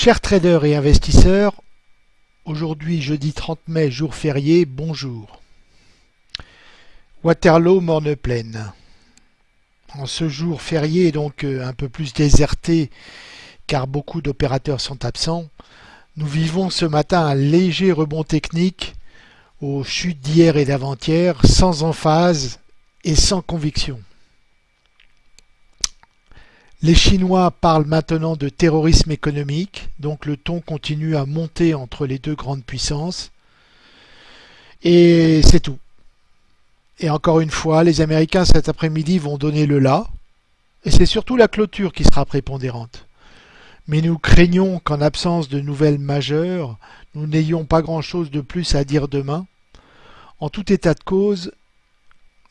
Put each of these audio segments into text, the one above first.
Chers traders et investisseurs, aujourd'hui jeudi 30 mai, jour férié, bonjour. Waterloo, Morne-Plaine. En ce jour férié, donc euh, un peu plus déserté car beaucoup d'opérateurs sont absents, nous vivons ce matin un léger rebond technique aux chutes d'hier et d'avant-hier, sans emphase et sans conviction. Les Chinois parlent maintenant de terrorisme économique, donc le ton continue à monter entre les deux grandes puissances. Et c'est tout. Et encore une fois, les Américains cet après-midi vont donner le là, et c'est surtout la clôture qui sera prépondérante. Mais nous craignons qu'en absence de nouvelles majeures, nous n'ayons pas grand-chose de plus à dire demain. En tout état de cause,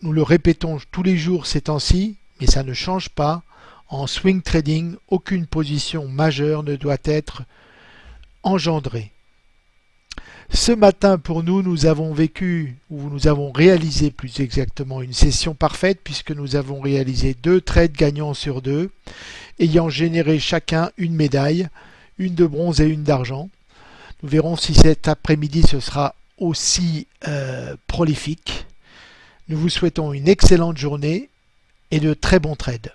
nous le répétons tous les jours ces temps-ci, mais ça ne change pas, en swing trading, aucune position majeure ne doit être engendrée. Ce matin, pour nous, nous avons vécu, ou nous avons réalisé plus exactement, une session parfaite puisque nous avons réalisé deux trades gagnants sur deux, ayant généré chacun une médaille, une de bronze et une d'argent. Nous verrons si cet après-midi ce sera aussi euh, prolifique. Nous vous souhaitons une excellente journée et de très bons trades.